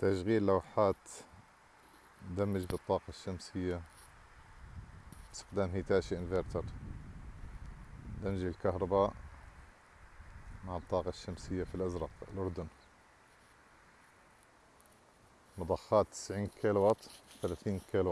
تشغيل لوحات دمج بالطاقة الشمسية باستخدام هيتاشي انفرتر دمج الكهرباء مع الطاقة الشمسية في الأزرق الأردن. مضخات 90 كيلو وات 30 كيلو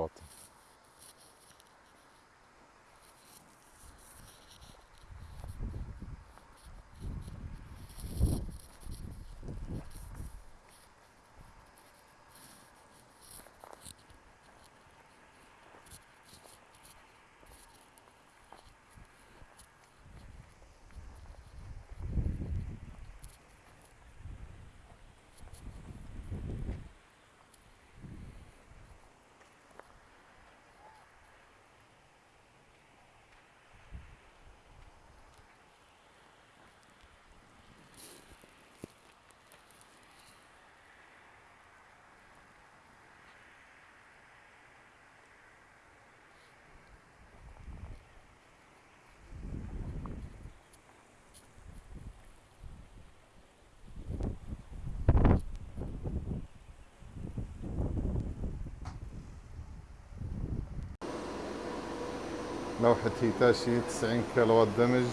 لوحة هيتاشي 90 كيلو دمج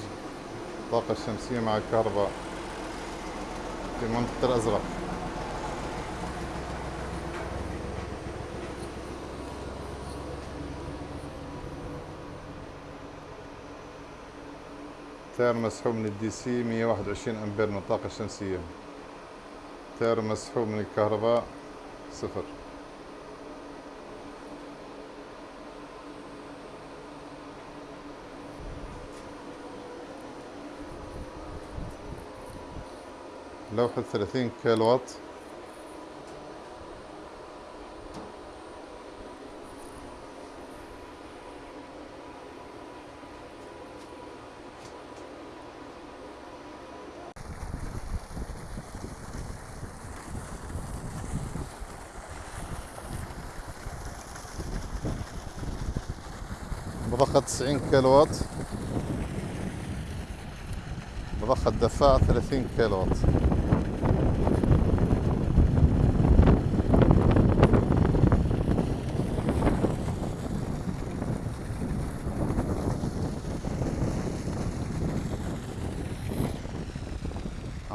طاقة شمسية مع الكهرباء في منطقة الأزرق. تيار مسحوب من ال DC 121 أمبير من الطاقة الشمسية تيار مسحوب من الكهرباء صفر. لوحة 30 كيلو وات مضخة 90 كيلو وات مضخة دفاع 30 كيلو وات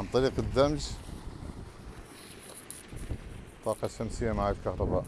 عن طريق الدمج. طاقة شمسية مع الكهرباء.